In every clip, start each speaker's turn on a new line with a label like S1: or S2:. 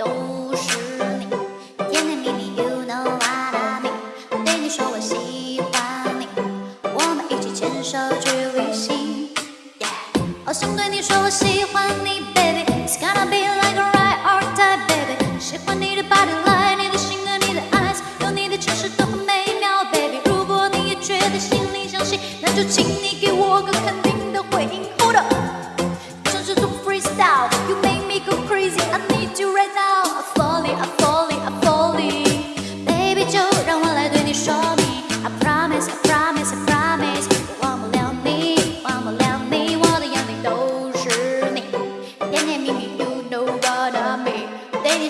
S1: 都是你，甜甜蜜蜜，You know what I mean。对你说我喜欢你，我们一起牵手去旅行。yeah，好想对你说我喜欢你，Baby，It's gonna be like a right or die，Baby。喜欢你的 Body Line，你的心和你的 eyes，有你的城市都很美妙，Baby。如果你也觉得心里相信，那就请你给我个肯定的回应，Hold up。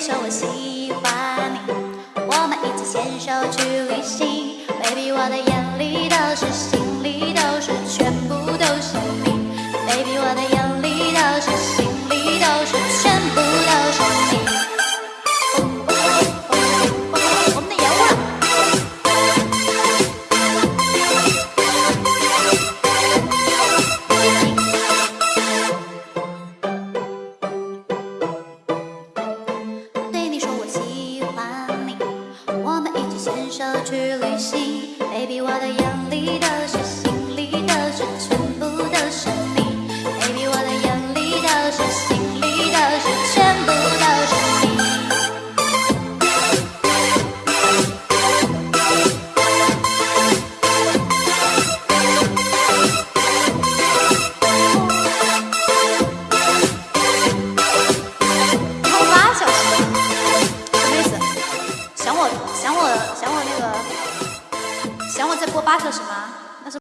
S1: 说我喜欢你，我们一起牵手去旅行，Baby，我的眼手去旅行。Baby 我的眼里都是心再播八小时吗？